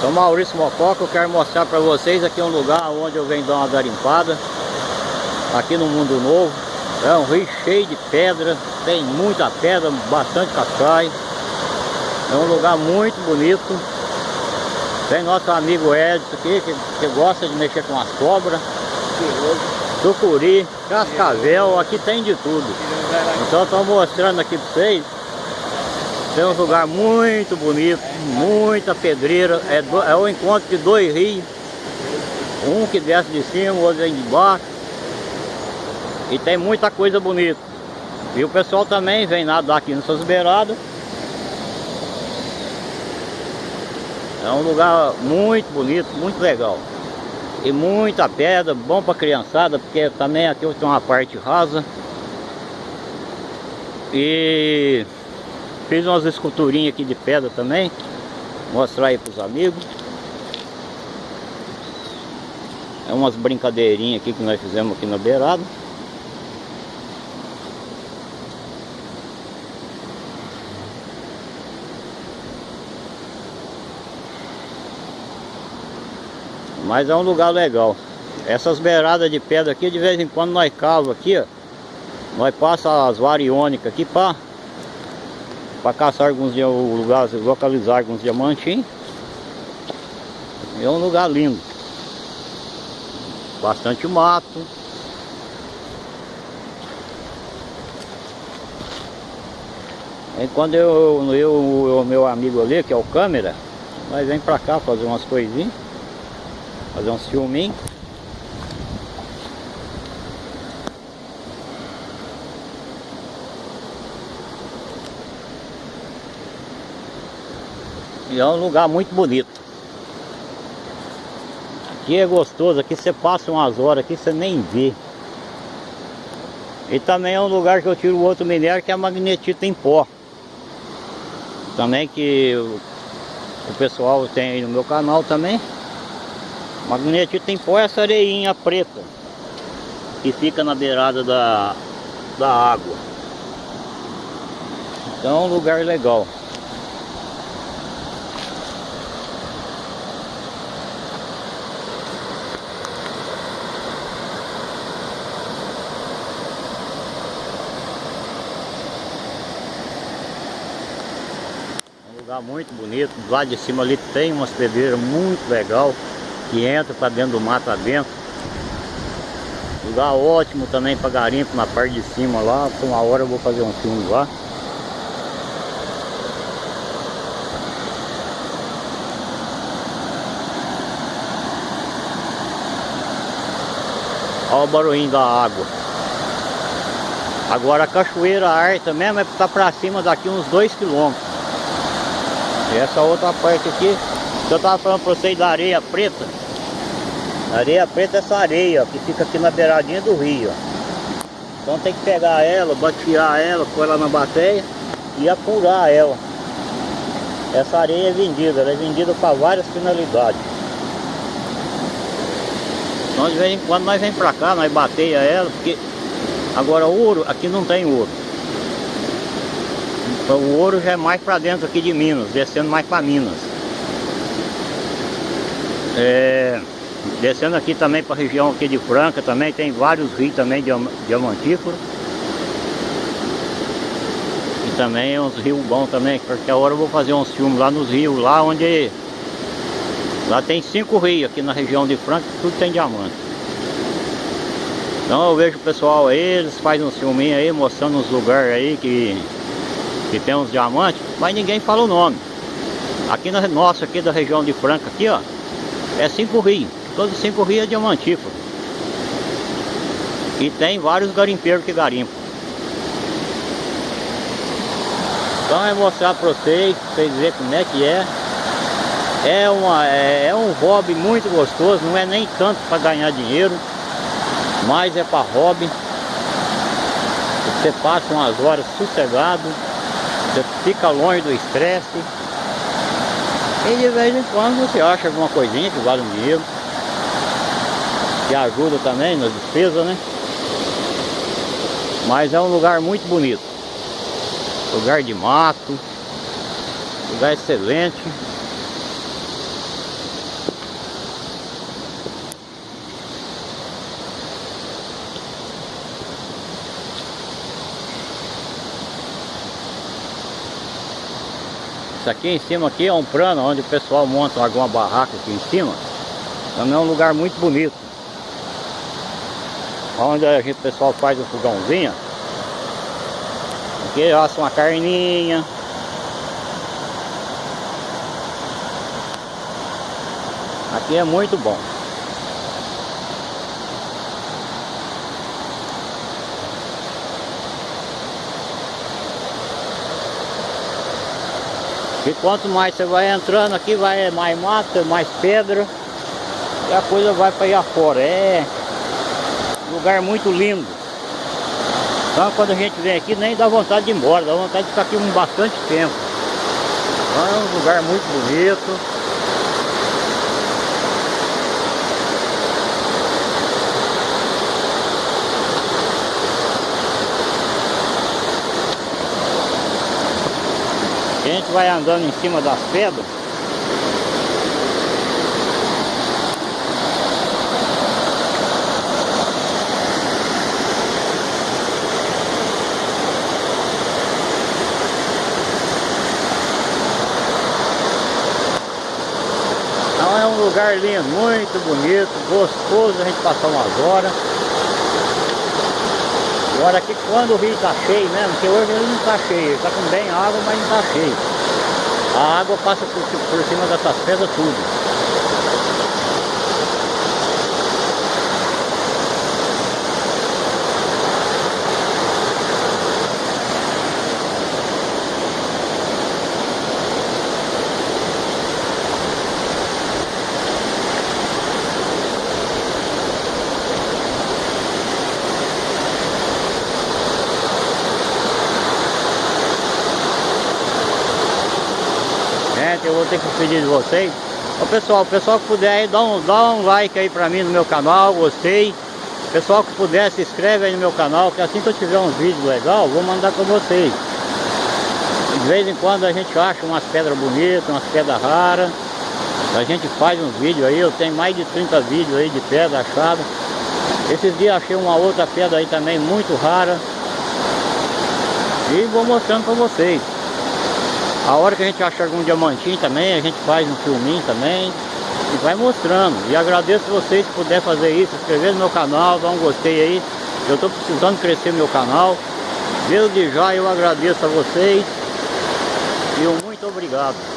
Sou Maurício Mococa, eu quero mostrar para vocês aqui um lugar onde eu venho dar uma garimpada Aqui no Mundo Novo. É um rio cheio de pedra, tem muita pedra, bastante cascai É um lugar muito bonito. Tem nosso amigo Edson aqui, que, que gosta de mexer com as cobras. Sucuri, cascavel, aqui tem de tudo. Então estou mostrando aqui para vocês tem um lugar muito bonito, muita pedreira, é, do, é o encontro de dois rios. Um que desce de cima, o outro vem de baixo. E tem muita coisa bonita. E o pessoal também vem nadar aqui nessas beiradas. É um lugar muito bonito, muito legal. E muita pedra, bom para criançada, porque também aqui tem uma parte rasa. E Fiz umas esculturinhas aqui de pedra também. Mostrar aí pros amigos. É umas brincadeirinhas aqui que nós fizemos aqui na beirada. Mas é um lugar legal. Essas beiradas de pedra aqui, de vez em quando nós cavamos aqui, ó. Nós passa as variônicas aqui para para caçar alguns lugares, localizar alguns diamantes. É um lugar lindo. Bastante mato. E quando eu, eu, o meu amigo ali, que é o câmera, nós vem pra cá fazer umas coisinhas, fazer uns filminhos. E é um lugar muito bonito. Aqui é gostoso, aqui você passa umas horas, aqui você nem vê. E também é um lugar que eu tiro outro minério que é magnetita em pó. Também que o, o pessoal tem aí no meu canal também. Magnetita em pó é essa areinha preta que fica na beirada da, da água. Então é um lugar legal. Lugar muito bonito. Do lado de cima ali tem umas pedreiras muito legal que entra para dentro do mato adentro. Lugar ótimo também para garimpo na parte de cima lá. Por uma hora eu vou fazer um filme lá. Olha o barulhinho da água. Agora a cachoeira Arta mesmo é estar para cima daqui uns 2 quilômetros. Essa outra parte aqui, que eu tava falando pra vocês da areia preta. areia preta é essa areia, ó, que fica aqui na beiradinha do rio, ó. Então tem que pegar ela, batear ela, pôr ela na bateia e apurar ela. Essa areia é vendida, ela é vendida para várias finalidades. Então de vez em quando nós vem pra cá, nós bateia ela, porque agora ouro, aqui não tem ouro. O ouro já é mais para dentro aqui de Minas, descendo mais para Minas. É, descendo aqui também para a região aqui de Franca, também tem vários rios também diamantíferos. E também uns rios bons também, porque a hora eu vou fazer uns filmes lá nos rios, lá onde... Lá tem cinco rios aqui na região de Franca, tudo tem diamante. Então eu vejo o pessoal aí, eles fazem uns filminhos aí, mostrando os lugares aí que que tem uns diamantes, mas ninguém fala o nome. Aqui na nossa, aqui da região de Franca, aqui ó, é cinco rios, todos cinco rios é diamantífero. E tem vários garimpeiros que garimpam. Então é mostrar para vocês, para vocês verem como é que é. É, uma, é, é um hobby muito gostoso, não é nem tanto para ganhar dinheiro, mas é para hobby. Você passa umas horas sossegado, você fica longe do estresse. E de vez em quando você acha alguma coisinha que vale um dinheiro. Que ajuda também nas despesas, né? Mas é um lugar muito bonito. Lugar de mato. Lugar excelente. Isso aqui em cima aqui é um plano onde o pessoal monta alguma barraca aqui em cima. Também é um lugar muito bonito. Onde a gente, o pessoal faz um fogãozinho. Aqui assa uma carninha. Aqui é muito bom. E quanto mais você vai entrando aqui, vai mais mato, mais pedra. E a coisa vai para aí afora. É lugar muito lindo. Então quando a gente vem aqui nem dá vontade de ir embora, dá vontade de ficar aqui um bastante tempo. Então, é um lugar muito bonito. Vai andando em cima das pedras. Então é um lugar lindo, muito bonito, gostoso a gente passar umas horas. Agora aqui quando o rio está cheio mesmo, porque hoje ele não está cheio, está com bem água, mas não está cheio. A água passa por, por cima dessas pedras tudo. eu vou ter que pedir de vocês. Ô pessoal, o pessoal que puder aí, dá um, dá um like aí pra mim no meu canal, gostei. Pessoal que puder, se inscreve aí no meu canal, que assim que eu tiver uns vídeos legais, vou mandar com vocês. De vez em quando a gente acha umas pedras bonitas, umas pedras raras. A gente faz uns vídeos aí, eu tenho mais de 30 vídeos aí de pedra achada. Esses dias achei uma outra pedra aí também muito rara. E vou mostrando para vocês. A hora que a gente acha algum diamantinho também, a gente faz um filminho também e vai mostrando. E agradeço vocês se puder fazer isso, se inscrever no meu canal, dar um gostei aí. Eu estou precisando crescer meu canal. Desde já eu agradeço a vocês e um muito obrigado.